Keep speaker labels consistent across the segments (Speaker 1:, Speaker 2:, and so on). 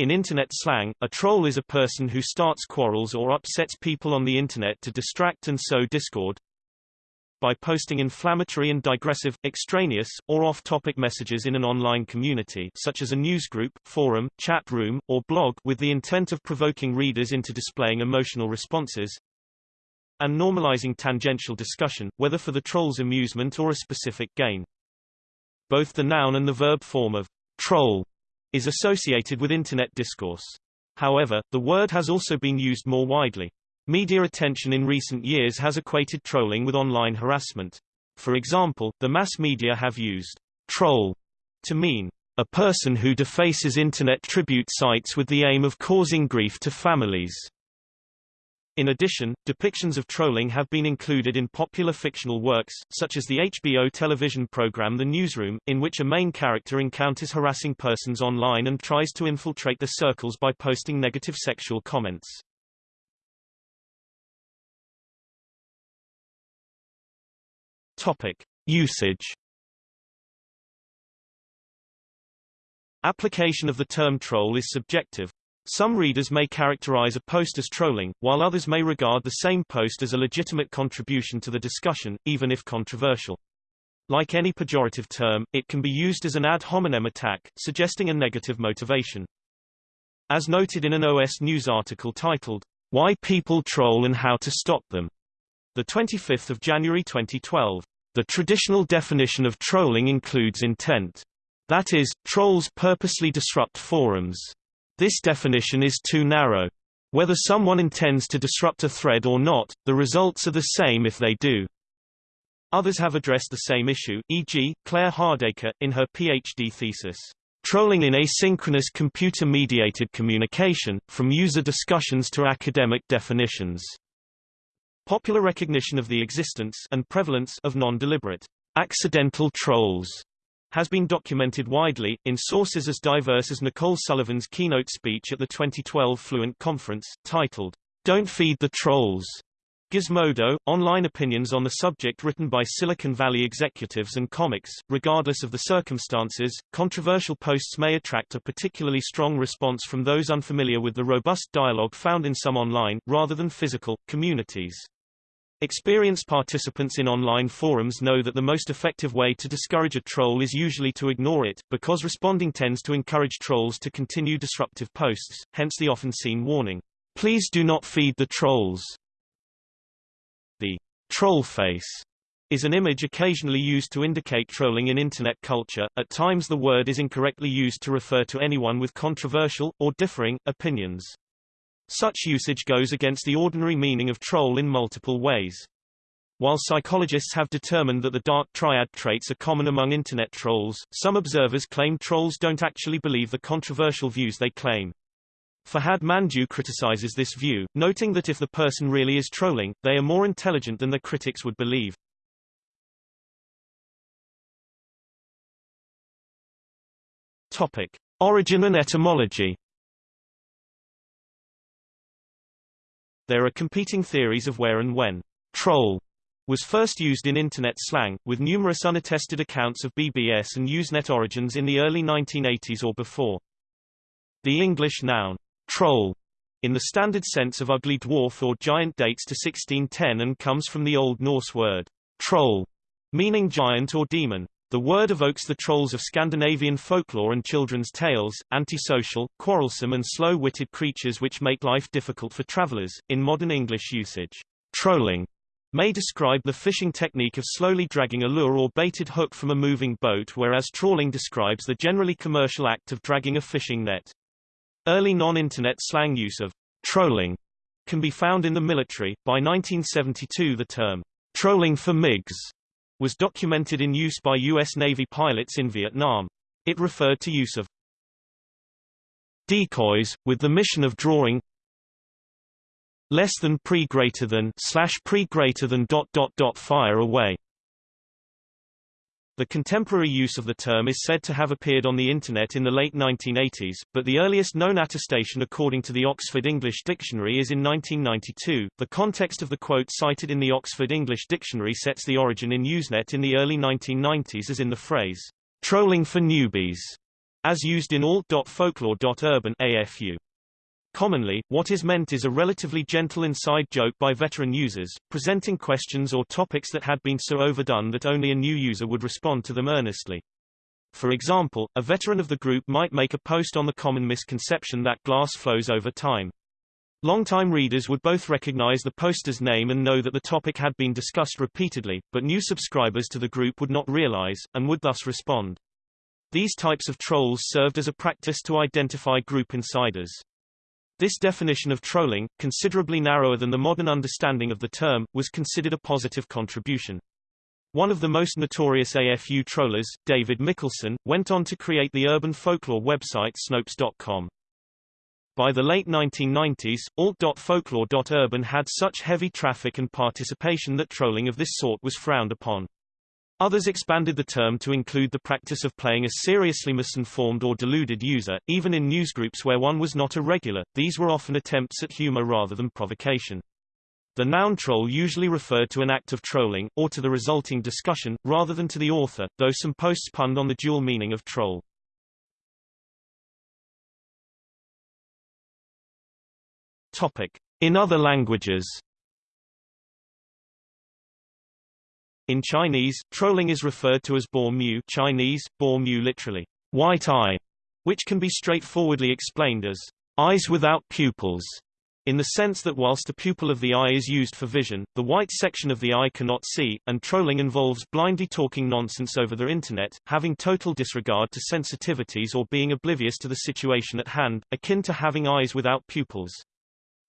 Speaker 1: In Internet slang, a troll is a person who starts quarrels or upsets people on the Internet to distract and sow discord by posting inflammatory and digressive, extraneous, or off-topic messages in an online community such as a newsgroup, forum, chat room, or blog with the intent of provoking readers into displaying emotional responses and normalizing tangential discussion, whether for the troll's amusement or a specific gain. Both the noun and the verb form of troll is associated with Internet discourse. However, the word has also been used more widely. Media attention in recent years has equated trolling with online harassment. For example, the mass media have used troll to mean a person who defaces Internet tribute sites with the aim of causing grief to families. In addition, depictions of trolling have been included in popular fictional works, such as the HBO television program The Newsroom, in which a main character encounters harassing persons online and tries to infiltrate their circles by posting negative sexual comments. Topic. Usage Application of the term troll is subjective, some readers may characterize a post as trolling, while others may regard the same post as a legitimate contribution to the discussion, even if controversial. Like any pejorative term, it can be used as an ad hominem attack, suggesting a negative motivation. As noted in an OS News article titled, Why People Troll and How to Stop Them, the 25th of January 2012, the traditional definition of trolling includes intent. That is, trolls purposely disrupt forums, this definition is too narrow. Whether someone intends to disrupt a thread or not, the results are the same if they do. Others have addressed the same issue, e.g., Claire Hardaker, in her PhD thesis, Trolling in Asynchronous Computer-Mediated Communication, From User Discussions to Academic Definitions. Popular recognition of the existence and prevalence of non-deliberate, accidental trolls has been documented widely, in sources as diverse as Nicole Sullivan's keynote speech at the 2012 Fluent Conference, titled, Don't Feed the Trolls. Gizmodo, online opinions on the subject written by Silicon Valley executives and comics. Regardless of the circumstances, controversial posts may attract a particularly strong response from those unfamiliar with the robust dialogue found in some online, rather than physical, communities. Experienced participants in online forums know that the most effective way to discourage a troll is usually to ignore it, because responding tends to encourage trolls to continue disruptive posts, hence the often seen warning, please do not feed the trolls. The troll face is an image occasionally used to indicate trolling in Internet culture. At times the word is incorrectly used to refer to anyone with controversial, or differing, opinions. Such usage goes against the ordinary meaning of troll in multiple ways. While psychologists have determined that the dark triad traits are common among Internet trolls, some observers claim trolls don't actually believe the controversial views they claim. Farhad Manjoo criticizes this view, noting that if the person really is trolling, they are more intelligent than the critics would believe. Topic. Origin and etymology There are competing theories of where and when troll was first used in Internet slang, with numerous unattested accounts of BBS and Usenet origins in the early 1980s or before. The English noun troll in the standard sense of ugly dwarf or giant dates to 1610 and comes from the Old Norse word troll, meaning giant or demon. The word evokes the trolls of Scandinavian folklore and children's tales, antisocial, quarrelsome and slow-witted creatures which make life difficult for travelers. In modern English usage, trolling may describe the fishing technique of slowly dragging a lure or baited hook from a moving boat whereas trawling describes the generally commercial act of dragging a fishing net. Early non-internet slang use of trolling can be found in the military. By 1972 the term trolling for MiGs was documented in use by U.S. Navy pilots in Vietnam. It referred to use of decoys, with the mission of drawing less than pre greater than slash pre greater than dot dot dot fire away. The contemporary use of the term is said to have appeared on the Internet in the late 1980s, but the earliest known attestation according to the Oxford English Dictionary is in 1992. The context of the quote cited in the Oxford English Dictionary sets the origin in Usenet in the early 1990s as in the phrase, trolling for newbies. as used in alt.folklore.urban AFU. Commonly, what is meant is a relatively gentle inside joke by veteran users, presenting questions or topics that had been so overdone that only a new user would respond to them earnestly. For example, a veteran of the group might make a post on the common misconception that glass flows over time. Longtime readers would both recognize the poster's name and know that the topic had been discussed repeatedly, but new subscribers to the group would not realize, and would thus respond. These types of trolls served as a practice to identify group insiders. This definition of trolling, considerably narrower than the modern understanding of the term, was considered a positive contribution. One of the most notorious AFU trollers, David Mikkelson, went on to create the urban folklore website Snopes.com. By the late 1990s, alt.folklore.urban had such heavy traffic and participation that trolling of this sort was frowned upon. Others expanded the term to include the practice of playing a seriously misinformed or deluded user, even in newsgroups where one was not a regular. These were often attempts at humor rather than provocation. The noun troll usually referred to an act of trolling, or to the resulting discussion, rather than to the author, though some posts punned on the dual meaning of troll. Topic. In other languages In Chinese, trolling is referred to as bo mu Chinese, bo mu literally, white eye, which can be straightforwardly explained as eyes without pupils, in the sense that whilst the pupil of the eye is used for vision, the white section of the eye cannot see, and trolling involves blindly talking nonsense over the internet, having total disregard to sensitivities or being oblivious to the situation at hand, akin to having eyes without pupils.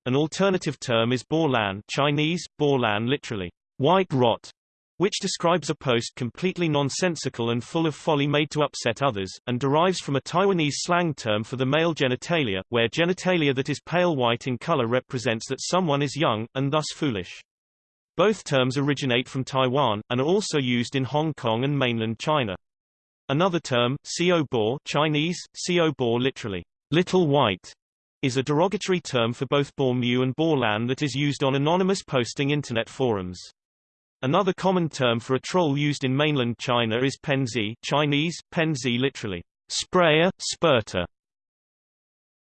Speaker 1: An alternative term is bo lan Chinese, bo lan literally, white rot, which describes a post completely nonsensical and full of folly made to upset others, and derives from a Taiwanese slang term for the male genitalia, where genitalia that is pale white in color represents that someone is young, and thus foolish. Both terms originate from Taiwan, and are also used in Hong Kong and mainland China. Another term, Xiao Bo Chinese, Xiao Bo literally, little white, is a derogatory term for both Bo Mu and Bo Lan that is used on anonymous posting internet forums. Another common term for a troll used in mainland China is penzi Chinese, penzi literally, sprayer, spurter.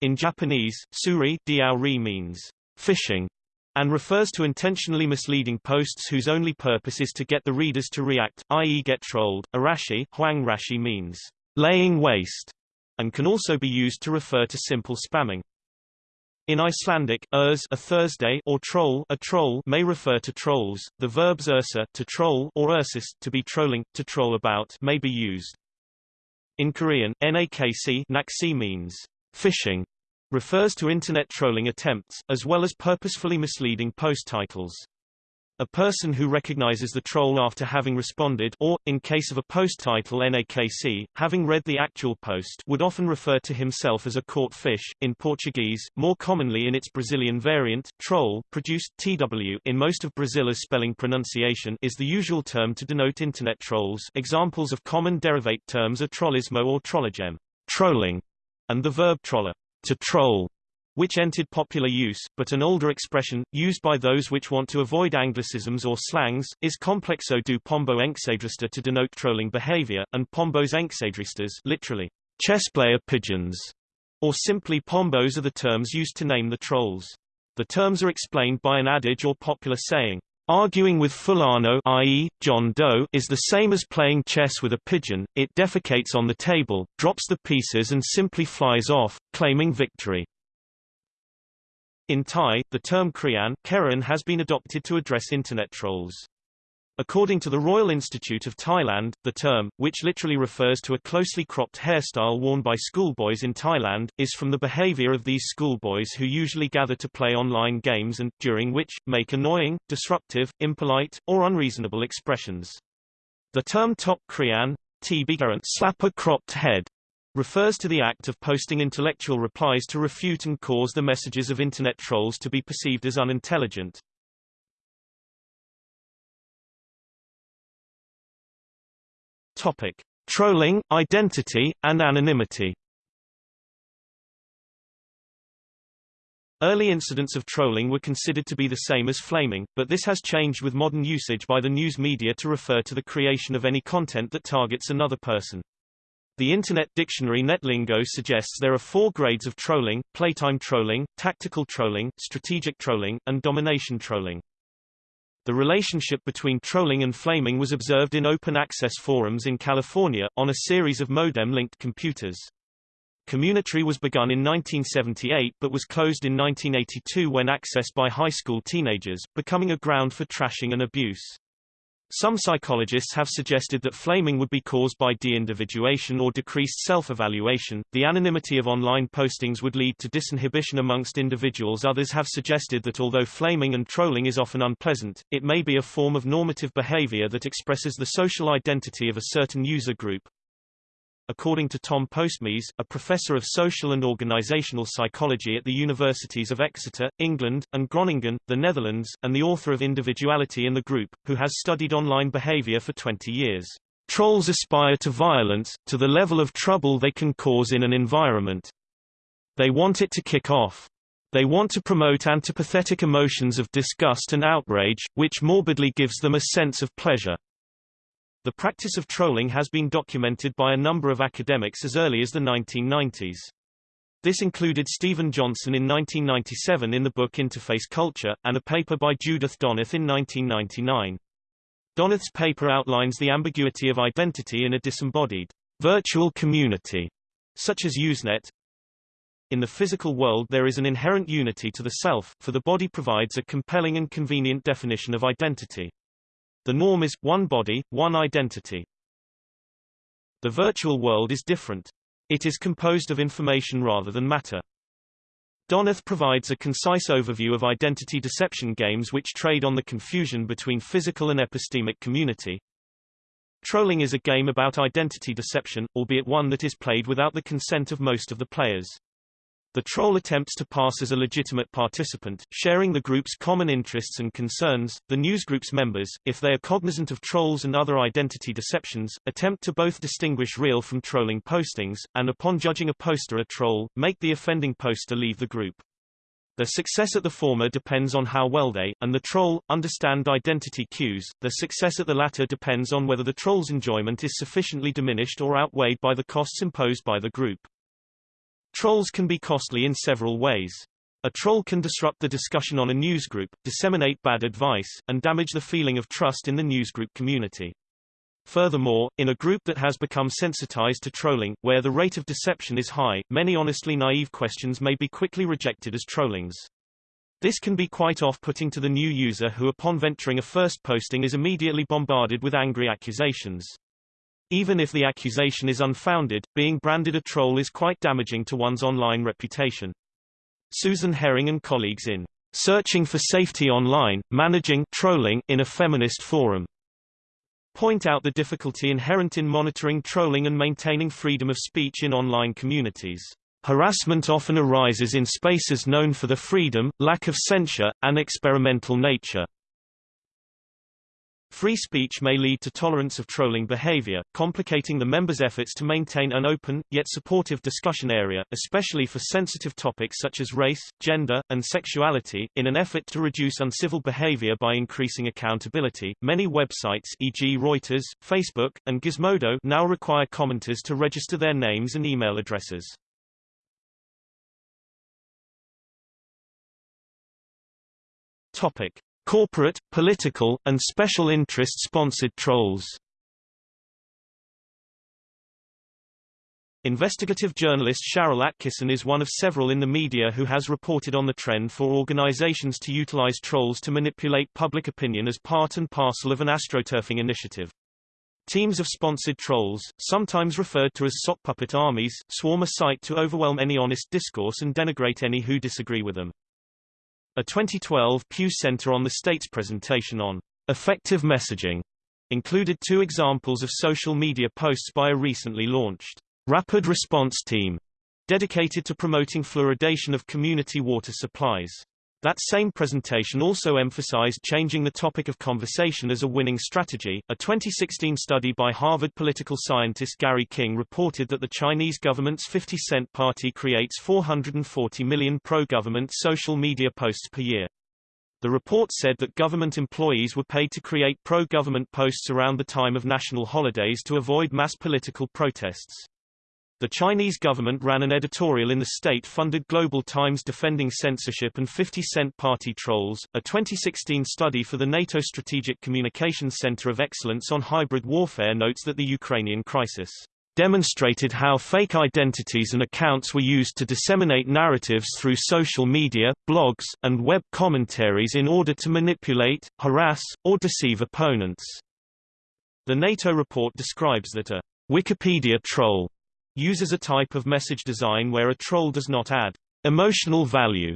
Speaker 1: In Japanese, suri diaori means fishing, and refers to intentionally misleading posts whose only purpose is to get the readers to react, i.e. get trolled. Arashi, huang rashi means laying waste, and can also be used to refer to simple spamming. In Icelandic, urs a Thursday or troll a troll may refer to trolls. The verbs ursa to troll or ursis to be trolling, to troll about may be used. In Korean, nakc naksi means fishing, refers to internet trolling attempts, as well as purposefully misleading post titles. A person who recognizes the troll after having responded or, in case of a post title NAKC, having read the actual post would often refer to himself as a caught fish. In Portuguese, more commonly in its Brazilian variant, troll, produced TW in most of Brazil's spelling pronunciation is the usual term to denote internet trolls. Examples of common derivate terms are trollismo or trollagem, trolling, and the verb troller, to troll which entered popular use, but an older expression, used by those which want to avoid anglicisms or slangs, is complexo do pombo enxadrista to denote trolling behavior, and pombos enxadristas literally, chess player pigeons, or simply pombos are the terms used to name the trolls. The terms are explained by an adage or popular saying, Arguing with Fulano i.e., John Doe is the same as playing chess with a pigeon, it defecates on the table, drops the pieces and simply flies off, claiming victory. In Thai, the term Krian Karen has been adopted to address Internet trolls. According to the Royal Institute of Thailand, the term, which literally refers to a closely cropped hairstyle worn by schoolboys in Thailand, is from the behavior of these schoolboys who usually gather to play online games and, during which, make annoying, disruptive, impolite, or unreasonable expressions. The term top krian, slap a cropped head, refers to the act of posting intellectual replies to refute and cause the messages of Internet trolls to be perceived as unintelligent. Topic. Trolling, identity, and anonymity Early incidents of trolling were considered to be the same as flaming, but this has changed with modern usage by the news media to refer to the creation of any content that targets another person. The Internet Dictionary NetLingo suggests there are four grades of trolling, playtime trolling, tactical trolling, strategic trolling, and domination trolling. The relationship between trolling and flaming was observed in open-access forums in California, on a series of modem-linked computers. Community was begun in 1978 but was closed in 1982 when accessed by high school teenagers, becoming a ground for trashing and abuse. Some psychologists have suggested that flaming would be caused by de-individuation or decreased self-evaluation. The anonymity of online postings would lead to disinhibition amongst individuals. Others have suggested that although flaming and trolling is often unpleasant, it may be a form of normative behavior that expresses the social identity of a certain user group, according to Tom Postmes, a professor of social and organizational psychology at the universities of Exeter, England, and Groningen, the Netherlands, and the author of Individuality in the Group, who has studied online behavior for 20 years. Trolls aspire to violence, to the level of trouble they can cause in an environment. They want it to kick off. They want to promote antipathetic emotions of disgust and outrage, which morbidly gives them a sense of pleasure. The practice of trolling has been documented by a number of academics as early as the 1990s. This included Steven Johnson in 1997 in the book Interface Culture, and a paper by Judith Donath in 1999. Donath's paper outlines the ambiguity of identity in a disembodied virtual community, such as Usenet. In the physical world there is an inherent unity to the self, for the body provides a compelling and convenient definition of identity. The norm is, one body, one identity. The virtual world is different. It is composed of information rather than matter. Donath provides a concise overview of identity deception games which trade on the confusion between physical and epistemic community. Trolling is a game about identity deception, albeit one that is played without the consent of most of the players. The troll attempts to pass as a legitimate participant, sharing the group's common interests and concerns. The newsgroup's members, if they are cognizant of trolls and other identity deceptions, attempt to both distinguish real from trolling postings, and upon judging a poster a troll, make the offending poster leave the group. Their success at the former depends on how well they, and the troll, understand identity cues. Their success at the latter depends on whether the troll's enjoyment is sufficiently diminished or outweighed by the costs imposed by the group. Trolls can be costly in several ways. A troll can disrupt the discussion on a newsgroup, disseminate bad advice, and damage the feeling of trust in the newsgroup community. Furthermore, in a group that has become sensitized to trolling, where the rate of deception is high, many honestly naive questions may be quickly rejected as trollings. This can be quite off-putting to the new user who upon venturing a first posting is immediately bombarded with angry accusations. Even if the accusation is unfounded, being branded a troll is quite damaging to one's online reputation. Susan Herring and colleagues in Searching for Safety Online, Managing Trolling in a Feminist Forum point out the difficulty inherent in monitoring trolling and maintaining freedom of speech in online communities. Harassment often arises in spaces known for the freedom, lack of censure, and experimental nature. Free speech may lead to tolerance of trolling behavior, complicating the members' efforts to maintain an open, yet supportive discussion area, especially for sensitive topics such as race, gender, and sexuality. In an effort to reduce uncivil behavior by increasing accountability, many websites e.g. Reuters, Facebook, and Gizmodo now require commenters to register their names and email addresses. Topic. Corporate, political, and special interest-sponsored trolls Investigative journalist Sharyl Attkisson is one of several in the media who has reported on the trend for organizations to utilize trolls to manipulate public opinion as part and parcel of an astroturfing initiative. Teams of sponsored trolls, sometimes referred to as sock puppet armies, swarm a site to overwhelm any honest discourse and denigrate any who disagree with them. A 2012 Pew Center on the State's presentation on effective messaging included two examples of social media posts by a recently launched rapid response team dedicated to promoting fluoridation of community water supplies. That same presentation also emphasized changing the topic of conversation as a winning strategy. A 2016 study by Harvard political scientist Gary King reported that the Chinese government's 50 Cent Party creates 440 million pro-government social media posts per year. The report said that government employees were paid to create pro-government posts around the time of national holidays to avoid mass political protests. The Chinese government ran an editorial in the state-funded Global Times defending censorship and 50 Cent Party trolls. A 2016 study for the NATO Strategic Communications Center of Excellence on Hybrid Warfare notes that the Ukrainian crisis demonstrated how fake identities and accounts were used to disseminate narratives through social media, blogs, and web commentaries in order to manipulate, harass, or deceive opponents. The NATO report describes that a Wikipedia troll uses a type of message design where a troll does not add emotional value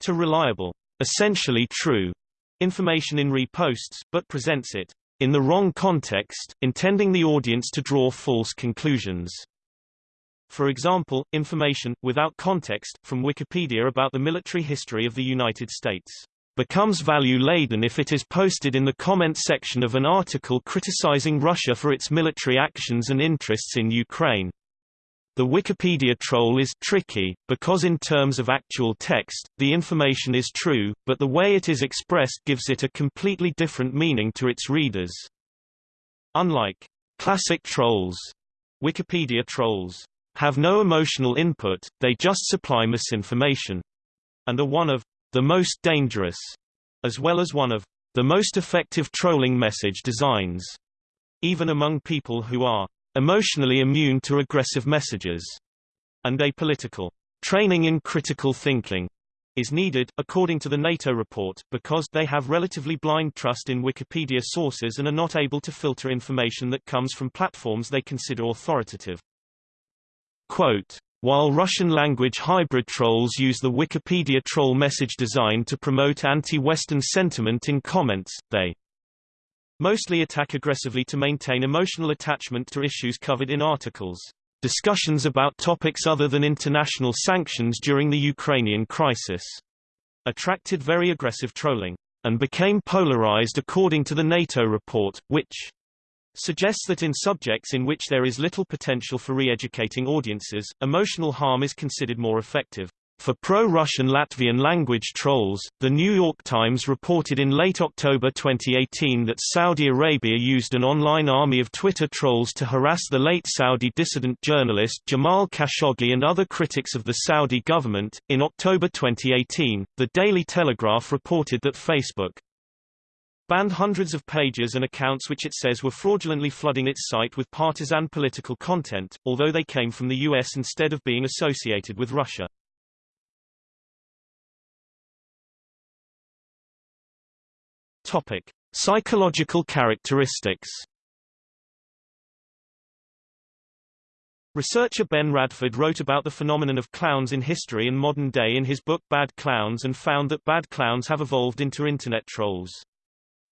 Speaker 1: to reliable, essentially true information in reposts, but presents it in the wrong context, intending the audience to draw false conclusions. For example, information, without context, from Wikipedia about the military history of the United States becomes value-laden if it is posted in the comment section of an article criticizing Russia for its military actions and interests in Ukraine. The Wikipedia troll is tricky, because in terms of actual text, the information is true, but the way it is expressed gives it a completely different meaning to its readers. Unlike classic trolls, Wikipedia trolls have no emotional input, they just supply misinformation. And are one of the most dangerous, as well as one of the most effective trolling message designs. Even among people who are emotionally immune to aggressive messages, and apolitical. Training in critical thinking is needed, according to the NATO report, because they have relatively blind trust in Wikipedia sources and are not able to filter information that comes from platforms they consider authoritative. Quote, while Russian-language hybrid trolls use the Wikipedia troll message design to promote anti-Western sentiment in comments, they mostly attack aggressively to maintain emotional attachment to issues covered in articles. Discussions about topics other than international sanctions during the Ukrainian crisis attracted very aggressive trolling, and became polarized according to the NATO report, which suggests that in subjects in which there is little potential for re-educating audiences, emotional harm is considered more effective. For pro-Russian Latvian language trolls, The New York Times reported in late October 2018 that Saudi Arabia used an online army of Twitter trolls to harass the late Saudi dissident journalist Jamal Khashoggi and other critics of the Saudi government. In October 2018, The Daily Telegraph reported that Facebook banned hundreds of pages and accounts which it says were fraudulently flooding its site with partisan political content, although they came from the US instead of being associated with Russia. Topic: Psychological characteristics. Researcher Ben Radford wrote about the phenomenon of clowns in history and modern day in his book Bad Clowns and found that bad clowns have evolved into internet trolls.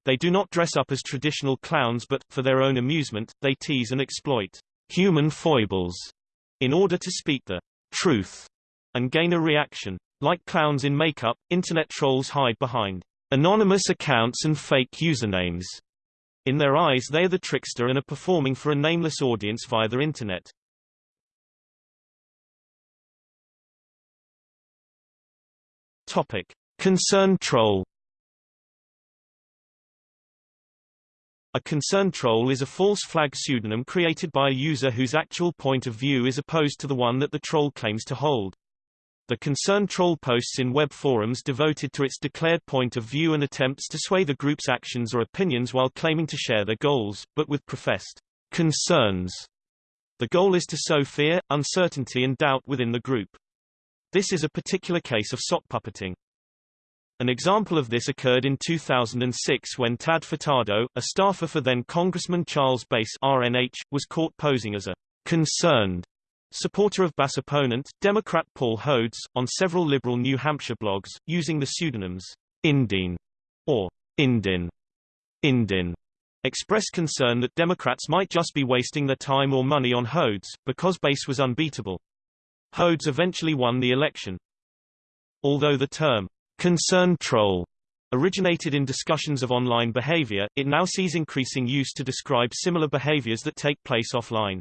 Speaker 1: They do not dress up as traditional clowns but, for their own amusement, they tease and exploit human foibles in order to speak the truth and gain a reaction. Like clowns in makeup, internet trolls hide behind anonymous accounts and fake usernames. In their eyes they are the trickster and are performing for a nameless audience via the internet. Topic. Concern troll A concern troll is a false flag pseudonym created by a user whose actual point of view is opposed to the one that the troll claims to hold. The concerned troll posts in web forums devoted to its declared point of view and attempts to sway the group's actions or opinions while claiming to share their goals, but with professed concerns. The goal is to sow fear, uncertainty and doubt within the group. This is a particular case of sock puppeting. An example of this occurred in 2006 when Tad Furtado, a staffer for then Congressman Charles Bass RNH, was caught posing as a concerned supporter of Bass opponent, Democrat Paul Hodes, on several liberal New Hampshire blogs, using the pseudonyms Indine or Indin. Indin expressed concern that Democrats might just be wasting their time or money on Hodes, because Bass was unbeatable. Hodes eventually won the election. Although the term concerned troll originated in discussions of online behavior, it now sees increasing use to describe similar behaviors that take place offline.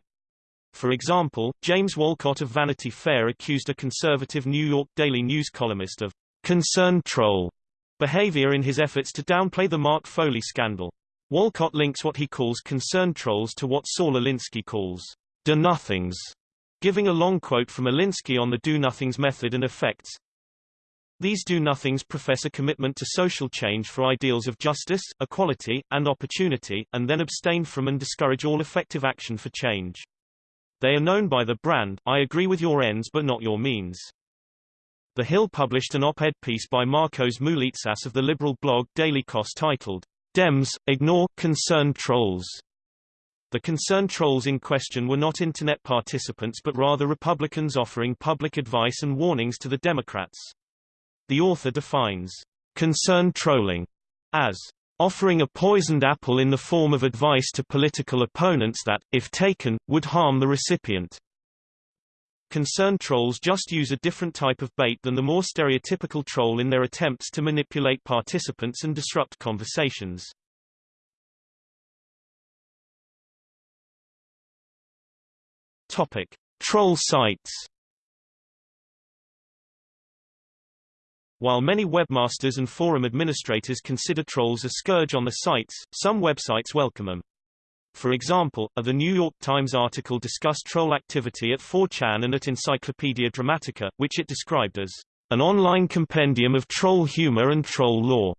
Speaker 1: For example, James Wolcott of Vanity Fair accused a conservative New York Daily News columnist of concern troll behavior in his efforts to downplay the Mark Foley scandal. Wolcott links what he calls concern trolls to what Saul Alinsky calls do-nothings, Giving a long quote from Alinsky on the do-nothings method and effects, these do-nothings profess a commitment to social change for ideals of justice, equality, and opportunity, and then abstain from and discourage all effective action for change. They are known by the brand, I agree with your ends but not your means. The Hill published an op-ed piece by Marcos Moulitsas of the liberal blog Daily Kos titled, Dems, Ignore, Concerned Trolls. The concerned trolls in question were not Internet participants but rather Republicans offering public advice and warnings to the Democrats. The author defines concerned trolling as offering a poisoned apple in the form of advice to political opponents that, if taken, would harm the recipient. Concerned trolls just use a different type of bait than the more stereotypical troll in their attempts to manipulate participants and disrupt conversations. Topic: Troll sites While many webmasters and forum administrators consider trolls a scourge on the sites, some websites welcome them. For example, a The New York Times article discussed troll activity at 4chan and at Encyclopedia Dramatica, which it described as an online compendium of troll humor and troll lore.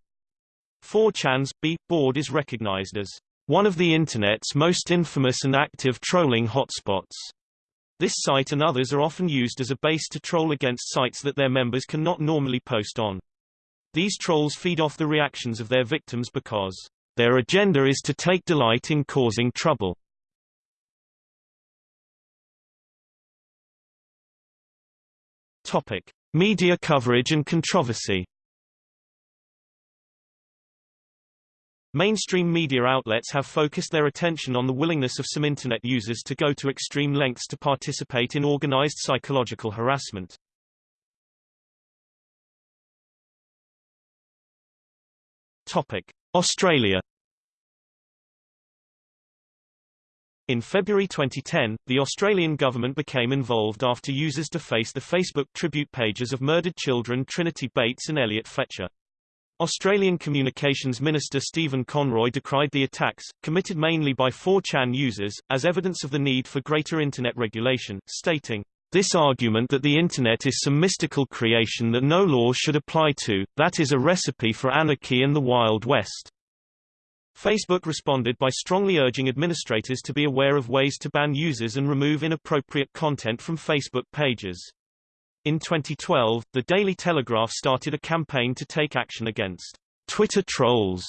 Speaker 1: 4chan's B board is recognized as one of the Internet's most infamous and active trolling hotspots. This site and others are often used as a base to troll against sites that their members cannot normally post on. These trolls feed off the reactions of their victims because their agenda is to take delight in causing trouble. Topic: Media coverage and controversy. Mainstream media outlets have focused their attention on the willingness of some Internet users to go to extreme lengths to participate in organized psychological harassment. Topic. Australia In February 2010, the Australian government became involved after users defaced the Facebook tribute pages of murdered children Trinity Bates and Elliot Fletcher. Australian Communications Minister Stephen Conroy decried the attacks, committed mainly by 4chan users, as evidence of the need for greater Internet regulation, stating, this argument that the Internet is some mystical creation that no law should apply to, that is a recipe for anarchy and the Wild West. Facebook responded by strongly urging administrators to be aware of ways to ban users and remove inappropriate content from Facebook pages. In 2012, the Daily Telegraph started a campaign to take action against Twitter trolls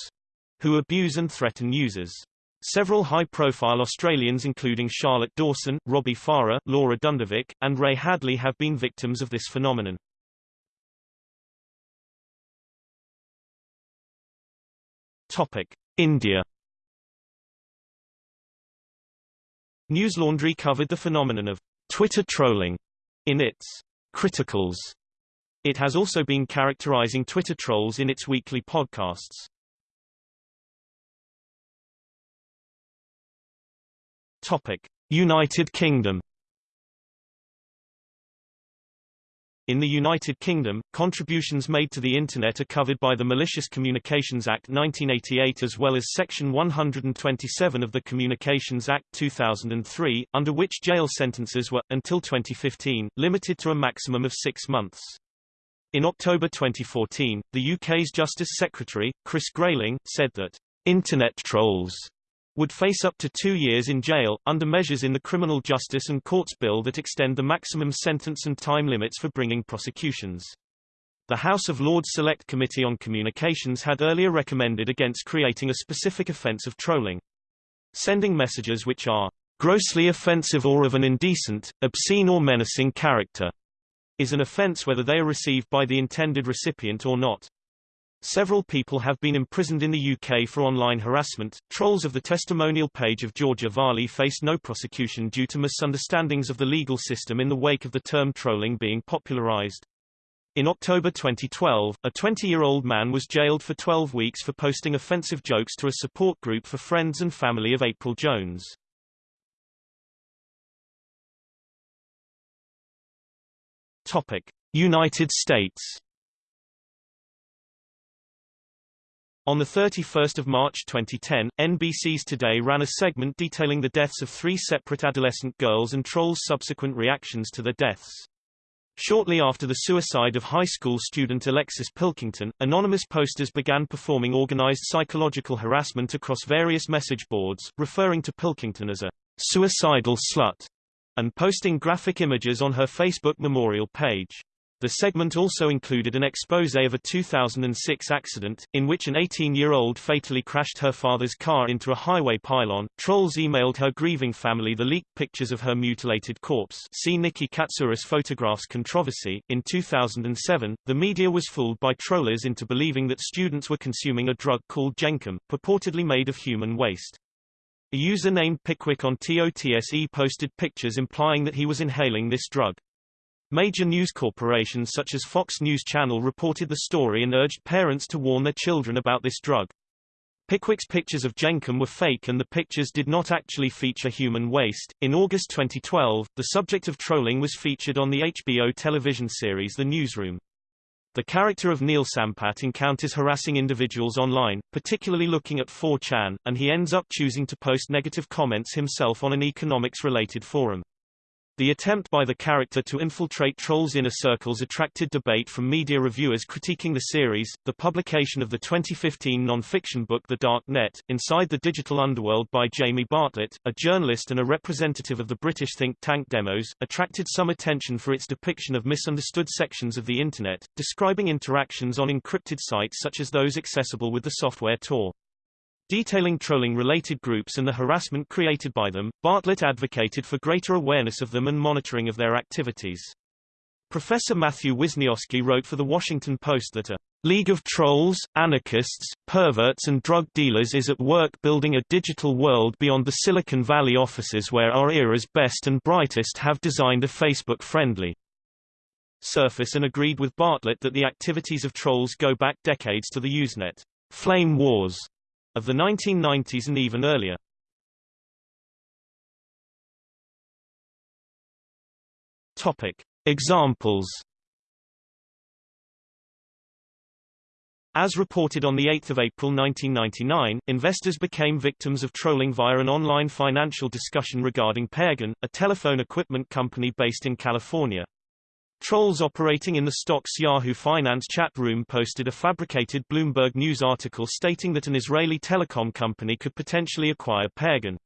Speaker 1: who abuse and threaten users. Several high-profile Australians including Charlotte Dawson, Robbie Farah, Laura Dundovic, and Ray Hadley have been victims of this phenomenon. Topic: India Newslaundry covered the phenomenon of Twitter trolling in its Criticles. It has also been characterizing Twitter trolls in its weekly podcasts. Topic: United Kingdom In the United Kingdom, contributions made to the Internet are covered by the Malicious Communications Act 1988 as well as Section 127 of the Communications Act 2003, under which jail sentences were, until 2015, limited to a maximum of six months. In October 2014, the UK's Justice Secretary, Chris Grayling, said that, "...Internet trolls would face up to two years in jail, under measures in the Criminal Justice and Courts Bill that extend the maximum sentence and time limits for bringing prosecutions. The House of Lords Select Committee on Communications had earlier recommended against creating a specific offence of trolling. Sending messages which are grossly offensive or of an indecent, obscene or menacing character is an offence whether they are received by the intended recipient or not. Several people have been imprisoned in the UK for online harassment. Trolls of the testimonial page of Georgia Varley faced no prosecution due to misunderstandings of the legal system in the wake of the term trolling being popularized. In October 2012, a 20-year-old man was jailed for 12 weeks for posting offensive jokes to a support group for friends and family of April Jones. Topic: United States On 31 March 2010, NBC's Today ran a segment detailing the deaths of three separate adolescent girls and trolls' subsequent reactions to their deaths. Shortly after the suicide of high school student Alexis Pilkington, anonymous posters began performing organized psychological harassment across various message boards, referring to Pilkington as a suicidal slut, and posting graphic images on her Facebook memorial page. The segment also included an expose of a 2006 accident, in which an 18-year-old fatally crashed her father's car into a highway pylon. Trolls emailed her grieving family the leaked pictures of her mutilated corpse. See Nikki Catsouras photographs controversy. In 2007, the media was fooled by trollers into believing that students were consuming a drug called Jenkem, purportedly made of human waste. A user named Pickwick on TOTSE posted pictures implying that he was inhaling this drug. Major news corporations such as Fox News Channel reported the story and urged parents to warn their children about this drug. Pickwick's pictures of Jenkem were fake and the pictures did not actually feature human waste. In August 2012, the subject of trolling was featured on the HBO television series The Newsroom. The character of Neil Sampat encounters harassing individuals online, particularly looking at 4chan, and he ends up choosing to post negative comments himself on an economics-related forum. The attempt by the character to infiltrate Troll's inner circles attracted debate from media reviewers critiquing the series. The publication of the 2015 non-fiction book The Dark Net, Inside the Digital Underworld by Jamie Bartlett, a journalist and a representative of the British think tank Demos, attracted some attention for its depiction of misunderstood sections of the Internet, describing interactions on encrypted sites such as those accessible with the software Tor. Detailing trolling-related groups and the harassment created by them, Bartlett advocated for greater awareness of them and monitoring of their activities. Professor Matthew Wisniewski wrote for The Washington Post that a League of trolls, anarchists, perverts and drug dealers is at work building a digital world beyond the Silicon Valley offices where our era's best and brightest have designed a Facebook-friendly surface and agreed with Bartlett that the activities of trolls go back decades to the Usenet flame wars of the 1990s and even earlier. Topic. Examples As reported on 8 April 1999, investors became victims of trolling via an online financial discussion regarding PairGain, a telephone equipment company based in California. Trolls operating in the stocks Yahoo Finance chat room posted a fabricated Bloomberg News article stating that an Israeli telecom company could potentially acquire PairGain.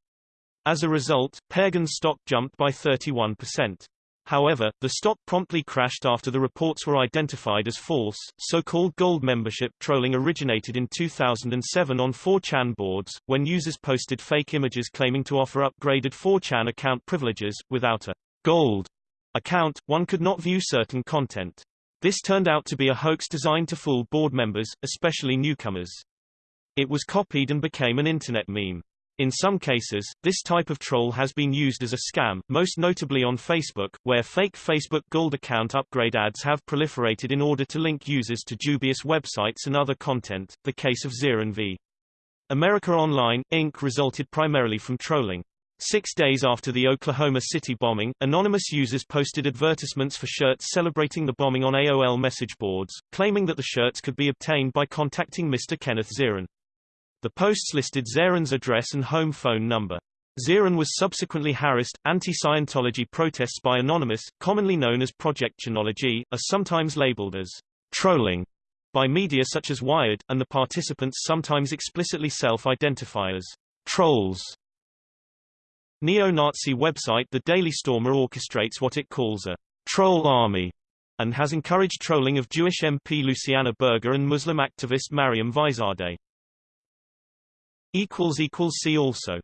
Speaker 1: As a result, PairGain's stock jumped by 31%. However, the stock promptly crashed after the reports were identified as false. So-called gold membership trolling originated in 2007 on 4chan boards, when users posted fake images claiming to offer upgraded 4chan account privileges, without a gold account, one could not view certain content. This turned out to be a hoax designed to fool board members, especially newcomers. It was copied and became an internet meme. In some cases, this type of troll has been used as a scam, most notably on Facebook, where fake Facebook Gold account upgrade ads have proliferated in order to link users to dubious websites and other content, the case of Zeran v. America Online, Inc. resulted primarily from trolling. Six days after the Oklahoma City bombing, anonymous users posted advertisements for shirts celebrating the bombing on AOL message boards, claiming that the shirts could be obtained by contacting Mr. Kenneth Zeran. The posts listed Zeran's address and home phone number. Zeran was subsequently harassed. Anti-Scientology protests by Anonymous, commonly known as Project Chanology, are sometimes labeled as trolling by media such as Wired, and the participants sometimes explicitly self-identify as trolls. Neo-Nazi website The Daily Stormer orchestrates what it calls a troll army and has encouraged trolling of Jewish MP Luciana Berger and Muslim activist Mariam Veiszadeh. See also